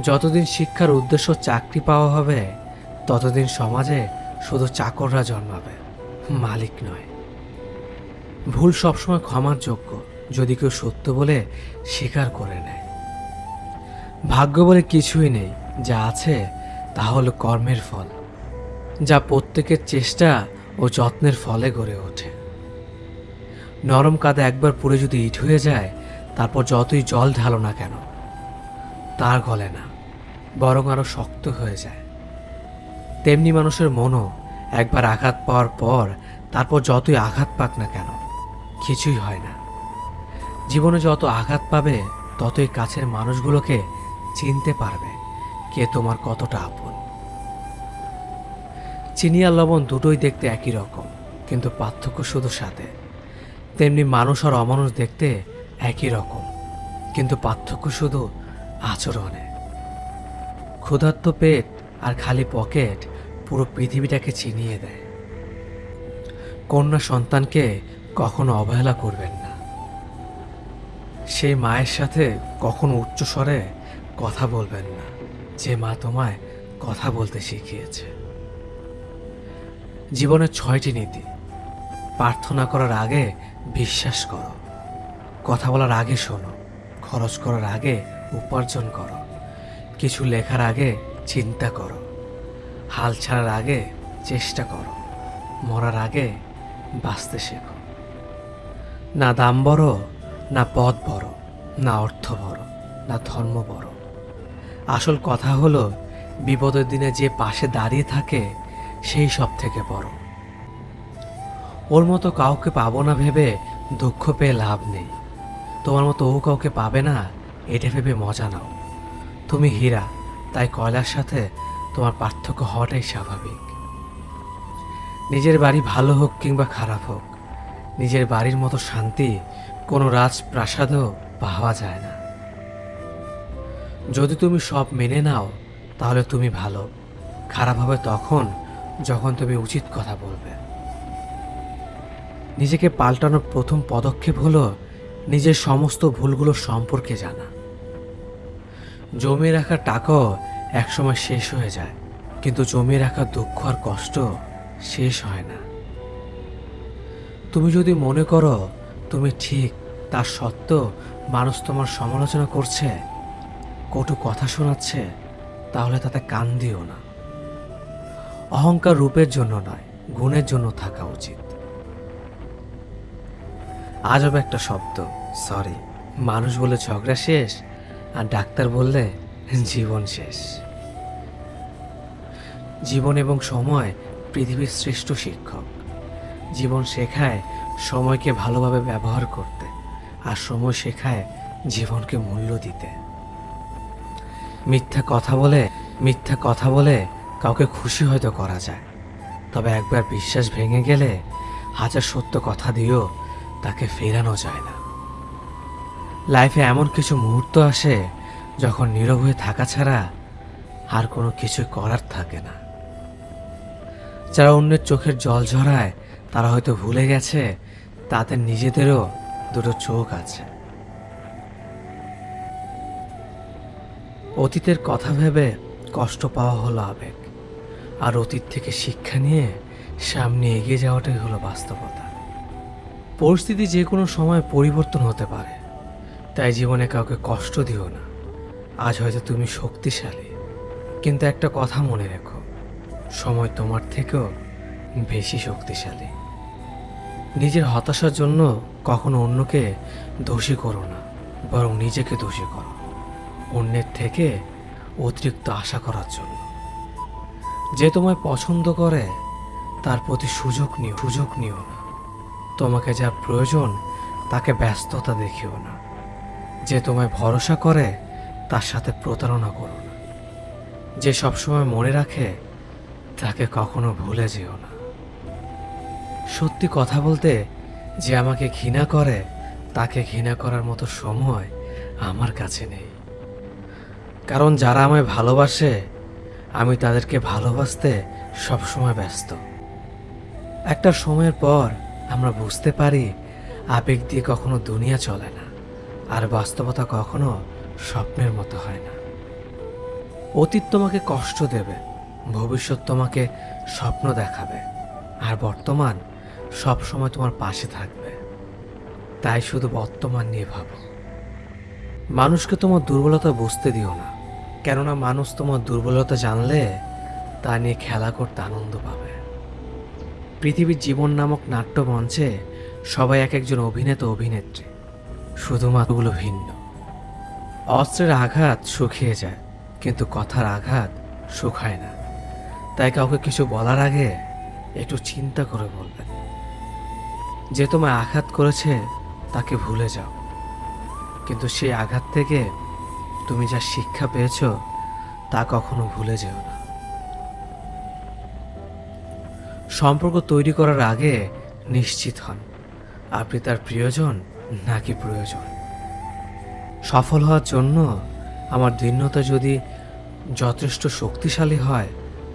যতদিন শিক্ষার উদ্দেশ্য চাকরি পাওয়া হবে, ততদিন সমাজে শুধু চাকররা জন্মাবে, মালিক নয়। ভুল সবসময় ক্ষমার যোগ্য, যদি কেউ সত্য বলে স্বীকার করে নেয়। ভাগ্য বলে কিছুই নেই, যা আছে তা হলো কর্মের ফল, যা প্রত্যেকের চেষ্টা ও যত্নের ফলে গড়ে ওঠে। নরম কাদা একবার পুড়ে যদি ইট হয়ে যায়, তারপর যতই জল ঢালো না কেন তার গলে না, বরং আরও শক্ত হয়ে যায়। তেমনি মানুষের মনও একবার আঘাত পাওয়ার পর, তারপর যতই আঘাত পাক না কেন, কিছুই হয় না। জীবনে যত আঘাত পাবে, ততই কাছের মানুষগুলোকে চিনতে পারবে কে তোমার কতটা আপন। চিনি আর লবণ দুটোই দেখতে একই রকম, কিন্তু পার্থক্য শুধু সাথে তেমনি মানুষ আর অমানুষ দেখতে একই রকম, কিন্তু পার্থক্য শুধু আচরণে। ক্ষুধার্ত পেট আর খালি পকেট পুরো পৃথিবীটাকে চিনিয়ে দেয়। কন্যা সন্তানকে কখনো অবহেলা করবেন না। সেই মায়ের সাথে কখনো উচ্চস্বরে কথা বলবেন না। যে মা তোমায় কথা বলতে শিখিয়েছে। জীবনের ছয়টি নীতি। প্রার্থনা করার আগে বিশ্বাস করো। কথা বলার আগে শোনো। খরচ করার আগে উপার্জন করো। কিছু লেখার আগে চিন্তা করো। হাল ছাড়ার আগে চেষ্টা করো। মরার আগে বাঁচতে শেখো। না দাম বড়, না পদ বড়, না অর্থ বড়, না ধর্ম বড়। আসল কথা হলো, বিপদের দিনে যে পাশে দাঁড়িয়ে থাকে, সেই সব থেকে বড়। ওর মতো কাউকে পাবো না ভেবে দুঃখ পেয়ে লাভ নেই। তোমার মতো ও কাউকে পাবে না এটা ভেবে মজা নাও। তুমি হীরা, তাই কয়লার সাথে তোমার পার্থক্য হওয়াটাই স্বাভাবিক। নিজের বাড়ি ভালো হোক কিংবা খারাপ হোক, নিজের বাড়ির মতো শান্তি কোনো রাজপ্রাসাদেও পাওয়া যায় না। যদি তুমি সব মেনে নাও, তাহলে তুমি ভালো। খারাপ হবে তখন যখন তুমি উচিত কথা বলবে। নিজেকে পাল্টানোর প্রথম পদক্ষেপ হলো নিজের সমস্ত ভুলগুলো সম্পর্কে জানা। জমিয়ে রাখা টাকাও একসময় শেষ হয়ে যায়, কিন্তু জমিয়ে রাখা দুঃখ আর কষ্ট শেষ হয় না। তুমি যদি মনে করো তুমি ঠিক তার সত্ত্বেও মানুষ তোমার সমালোচনা করছে, কটু কথা শোনাচ্ছে, তাহলে তাতে কান দিও না। অহংকার রূপের জন্য নয়, গুণের জন্য থাকা উচিত। আজব একটা শব্দ। সরি মানুষ বলে ঝগড়া শেষ, আর ডাক্তার বললে জীবন শেষ। জীবন এবং সময় পৃথিবীর শ্রেষ্ঠ শিক্ষক। জীবন শেখায় সময়কে ভালোভাবে ব্যবহার করতে, আর সময় শেখায় জীবনকে মূল্য দিতে। মিথ্যা কথা বলে, মিথ্যা কথা বলে কাউকে খুশি হয়তো করা যায়। তবে একবার বিশ্বাস ভেঙে গেলে হাজার সত্য কথা দিয়েও তাকে ফেরানো যায় না। লাইফে এমন কিছু মুহূর্ত আসে, যখন নীরব হয়ে থাকা ছাড়া আর কোনো কিছু করার থাকে না। যারা অন্যের চোখের জল ঝরায়, তারা হয়তো ভুলে গেছে তাদের নিজেদেরও দুটো চোখ আছে। অতীতের কথা ভেবে কষ্ট পাওয়া হলো আবেগ, আর অতীত থেকে শিক্ষা নিয়ে সামনে এগিয়ে যাওয়াটাই হলো বাস্তবতা। পরিস্থিতি যে কোনো সময় পরিবর্তন হতে পারে। তাই জীবনে কাউকে কষ্ট দিও না। আজ হয়তো তুমি শক্তিশালী। কিন্তু একটা কথা মনে রেখো, সময় তোমার থেকেও বেশি শক্তিশালী। নিজের হতাশার জন্য কখনো অন্যকে দোষী করো না, বরং নিজেকে দোষী করো, অন্যের থেকে অতিরিক্ত আশা করার জন্য। যে তোমায় পছন্দ করে, তার প্রতি সুযোগ নিও সুযোগ নিও তোমাকে যা প্রয়োজন, তাকে ব্যস্ততা দেখিও না। যে তোমায় ভরসা করে, তার সাথে প্রতারণা করো না। যে সবসময় মনে রাখে, তাকে কখনো ভুলে যেও না। সত্যি কথা বলতে, যে আমাকে ঘৃণা করে, তাকে ঘৃণা করার মতো সময় আমার কাছে নেই। কারণ যারা আমায় ভালোবাসে, আমি তাদেরকে ভালোবাসতে সবসময় ব্যস্ত। একটা সময়ের পর আমরা বুঝতে পারি আবেগ দিয়ে কখনো দুনিয়া চলে না, আর বাস্তবতা কখনো স্বপ্নের মতো হয় না। অতীত তোমাকে কষ্ট দেবে, ভবিষ্যৎ তোমাকে স্বপ্ন দেখাবে, আর বর্তমান সব সময় তোমার পাশে থাকবে। তাই শুধু বর্তমান নিয়ে ভাবো। মানুষকে তোমার দুর্বলতা বুঝতে দিও না, কেননা মানুষ তোমার দুর্বলতা জানলে তা নিয়ে খেলা করতে আনন্দ পাবে। পৃথিবীর জীবন নামক নাট্যমঞ্চে সবাই এক একজন অভিনেতা অভিনেত্রী। শুধুমাত্রগুলো ভিন্ন। অস্ত্রের আঘাত শুকিয়ে যায়, কিন্তু কথার আঘাত শুকায় না। তাই কাউকে কিছু বলার আগে একটু চিন্তা করে বলবেন। যে তোমায় আঘাত করেছে, তাকে ভুলে যাও। কিন্তু সেই আঘাত থেকে তুমি যা শিক্ষা পেয়েছ, তা কখনো ভুলে যেও না। সম্পর্ক তৈরি করার আগে নিশ্চিত হন। আপনি তার প্রিয়জন নাকি প্রয়োজন? সফল হওয়ার জন্য আমার দীর্ণতা যদি যথেষ্ট শক্তিশালী হয়,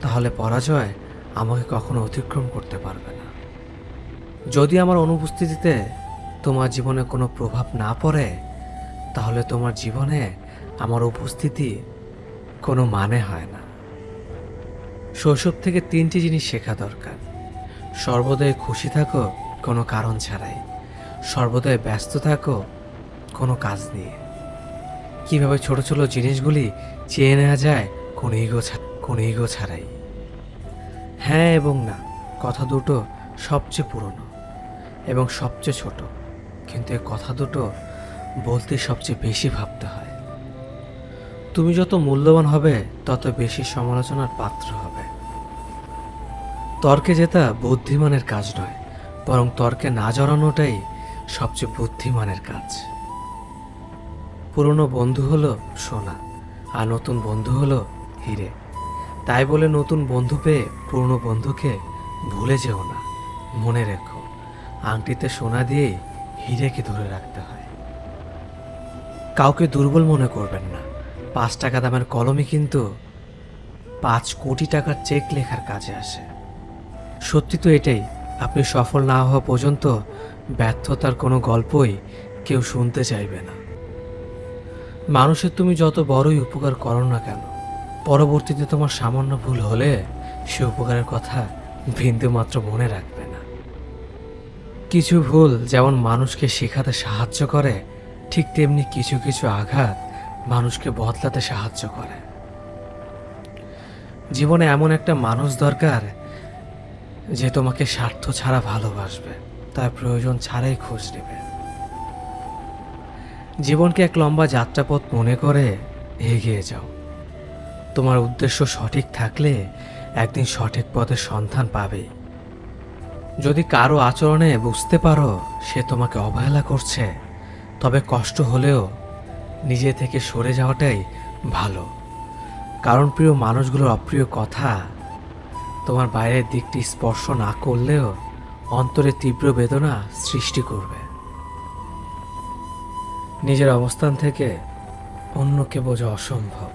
তাহলে পরাজয় আমাকে কখনো অতিক্রম করতে পারবে না। যদি আমার অনুপস্থিতিতে তোমার জীবনে কোনো প্রভাব না পড়ে, তাহলে তোমার জীবনে আমার উপস্থিতি কোনো মানে হয় না। শৈশব থেকে তিনটি জিনিস শেখা দরকার। সর্বদাই খুশি থাকো, কোনো কারণ ছাড়াই। সর্বদাই ব্যস্ত থাকো, কোনো কাজ নিয়ে। কীভাবে ছোট ছোট জিনিসগুলি চেয়ে নেওয়া যায়, কোনো ইগো কোনো ইগো ছাড়াই। হ্যাঁ এবং না, কথা দুটো সবচেয়ে পুরনো এবং সবচেয়ে ছোট। কিন্তু এই কথা দুটো বলতে সবচেয়ে বেশি ভাবতে হয়। তুমি যত মূল্যবান হবে, তত বেশি সমালোচনার পাত্র হবে। তর্কে জেতা বুদ্ধিমানের কাজ নয়, বরং তর্কে না জড়ানোটাই সবচেয়ে বুদ্ধিমানের কাজ। পুরনো বন্ধু হলো সোনা, আর নতুন বন্ধু হলো হিরে। তাই বলে নতুন বন্ধু পেয়ে পুরনো বন্ধুকে ভুলে যেও না, মনে রেখো, আংটিতে সোনা দিয়েই হিরেকে ধরে রাখতে হয়। কাউকে দুর্বল মনে করবেন না, পাঁচ টাকা দামের কলমই কিন্তু পাঁচ কোটি টাকার চেক লেখার কাজে আসে। সত্যি তো এটাই, আপনি সফল না হওয়া পর্যন্ত ব্যর্থতার কোনো গল্পই কেউ শুনতে চাইবে না। মানুষের তুমি যত বড়ই উপকার করো না কেন, পরবর্তীতে তোমার সামান্য ভুল হলে সে উপকারের কথা বিন্দু মাত্র মনে রাখবে না। কিছু ভুল যেমন মানুষকে শেখাতে সাহায্য করে, ঠিক তেমনি কিছু কিছু আঘাত মানুষকে বদলাতে সাহায্য করে। জীবনে এমন একটা মানুষ দরকার যে তোমাকে স্বার্থ ছাড়া ভালোবাসবে, তার প্রয়োজন ছাড়াই খোঁজ নেবে। জীবনকে এক লম্বা যাত্রাপথ মনে করে এগিয়ে যাও। তোমার উদ্দেশ্য সঠিক থাকলে একদিন সঠিক পথের সন্ধান পাবে। যদি কারও আচরণে বুঝতে পারো সে তোমাকে অবহেলা করছে, তবে কষ্ট হলেও নিজে থেকে সরে যাওয়াটাই ভালো। কারণ প্রিয় মানুষগুলোর অপ্রিয় কথা তোমার বাইরের দিকটি স্পর্শ না করলেও অন্তরে তীব্র বেদনা সৃষ্টি করবে। নিজের অবস্থান থেকে অন্যকে বোঝা অসম্ভব।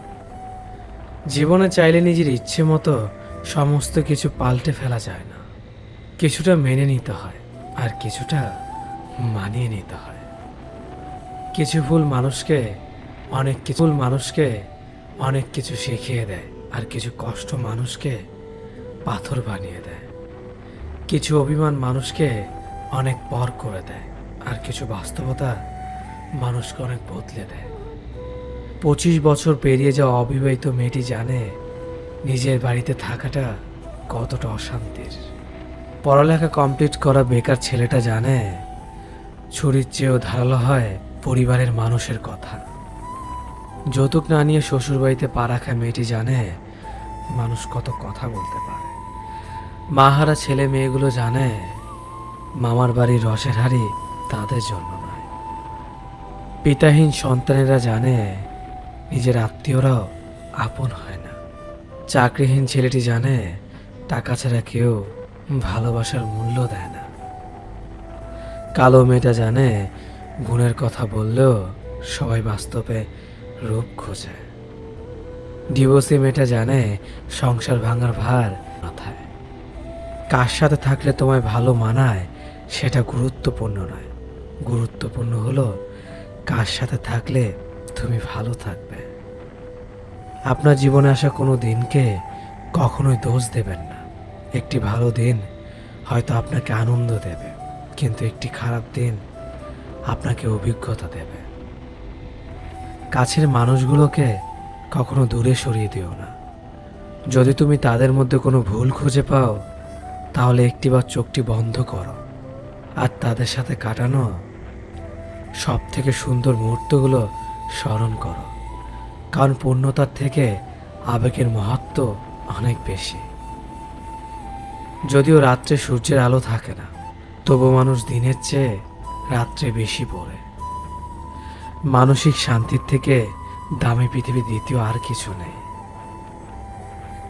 জীবনে চাইলে নিজের ইচ্ছে মতো সমস্ত কিছু পাল্টে ফেলা যায় না। কিছুটা মেনে নিতে হয় আর কিছুটা মানিয়ে নিতে হয়। কিছু ভুল মানুষকে অনেক কিছু মানুষকে অনেক কিছু শিখিয়ে দেয় আর কিছু কষ্ট মানুষকে পাথর বানিয়ে দেয়। কিছু অভিমান মানুষকে অনেক পর করে দেয় আর কিছু বাস্তবতা মানুষকে অনেক বদলে দেয়। পঁচিশ বছর পেরিয়ে যাওয়া অবিবাহিত মেয়েটি জানে নিজের বাড়িতে থাকাটা কতটা অশান্তির। পড়ালেখা কমপ্লিট করা বেকার ছেলেটা জানে ছুরির চেয়েও ধারালো হয় পরিবারের মানুষের কথা। যৌতুক না নিয়ে শ্বশুরবাড়িতে পা রাখা মেয়েটি জানে মানুষ কত কথা বলতে পারে। মাহারা ছেলে মেয়েগুলো জানে, মামার বাড়ির রসের হাড়ি তাদের জন্য নয়। পিতাহীন সন্তানেরা জানে, নিজের আত্মীয়রাও আপন হয় না। চাকরিহীন ছেলেটি জানে, টাকা ছাড়া কেউ ভালোবাসার মূল্য দেয় না। কালো মেয়েটা জানে, গুণের কথা বললেও সবাই বাস্তবে রূপ খোঁজে। ডিভোর্সি মেয়েটা জানে, সংসার ভাঙার ভার মাথায়। কার সাথে থাকলে তোমায় ভালো মানায়, সেটা গুরুত্বপূর্ণ নয়। গুরুত্বপূর্ণ হলো কার সাথে থাকলে তুমি ভালো থাকবে। আপনার জীবনে আসা কোনো দিনকে কখনোই দোষ দেবেন না। একটি ভালো দিন হয়তো আপনাকে আনন্দ দেবে, কিন্তু একটি খারাপ দিন আপনাকে অভিজ্ঞতা দেবে। কাছের মানুষগুলোকে কখনো দূরে সরিয়ে দিও না। যদি তুমি তাদের মধ্যে কোনো ভুল খুঁজে পাও তাহলে একটিবার চোখটি বন্ধ করো আর তাদের সাথে কাটানো সব থেকে সুন্দর মুহূর্তগুলো স্মরণ করো। কারণ পূর্ণতার থেকে আবেগের মহত্ব অনেক বেশি। যদিও রাত্রে সূর্যের আলো থাকে না, তবু মানুষ দিনের চেয়ে রাত্রে বেশি পড়ে। মানসিক শান্তির থেকে দামি পৃথিবী দ্বিতীয় আর কিছু নেই।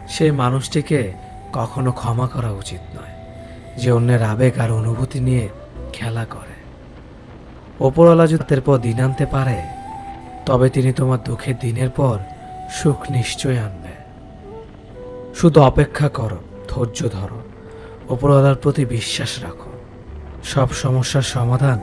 সেই মানুষটিকে কখনো ক্ষমা করা উচিত নয়। যে অন্যের আবেগ আর অনুভূতি নিয়ে খেলা করে। ওপরওয়ালা যদি তাদের পর দিন আনতে পারে, তবে তিনি তোমার দুঃখের দিনের পর সুখ নিশ্চয় আনবে। শুধু অপেক্ষা করো, ধৈর্য ধরো, ওপরওয়ালার প্রতি বিশ্বাস রাখো। সব সমস্যার সমাধান